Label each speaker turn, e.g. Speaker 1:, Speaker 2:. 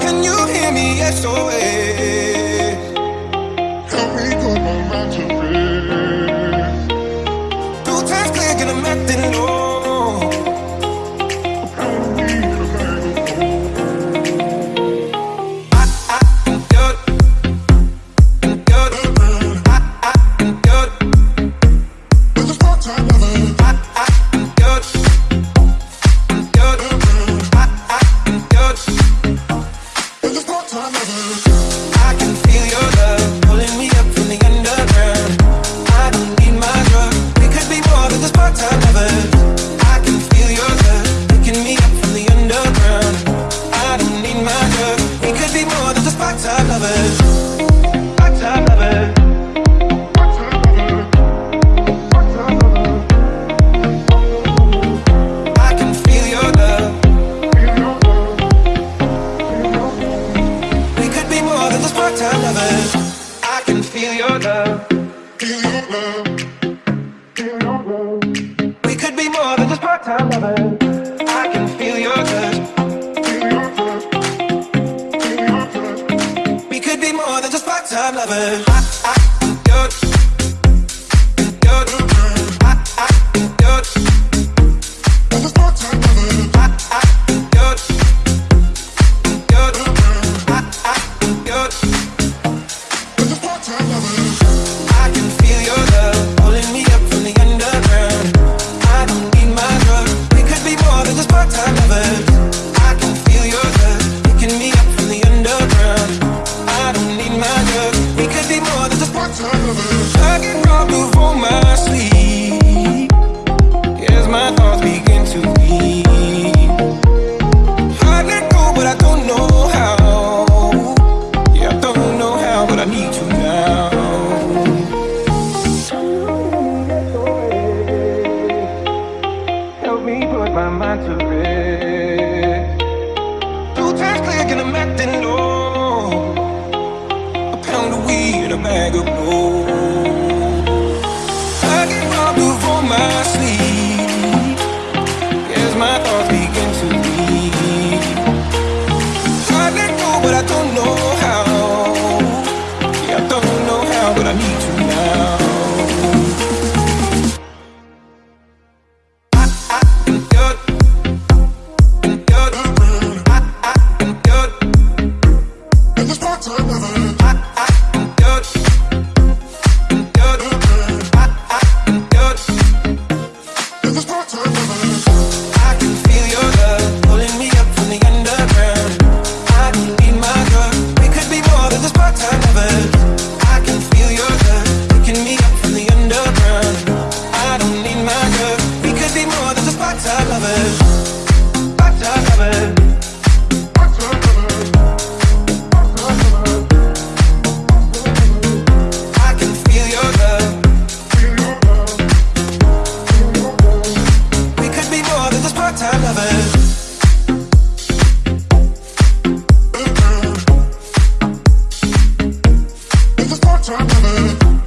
Speaker 1: Can you hear me? SOS. We could be more than just part-time lovers. I can feel your. We could be more than just part-time lovers. I, I put my mind to rest. Two times click and I'm acting low. A pound of weed, a bag of gold.
Speaker 2: never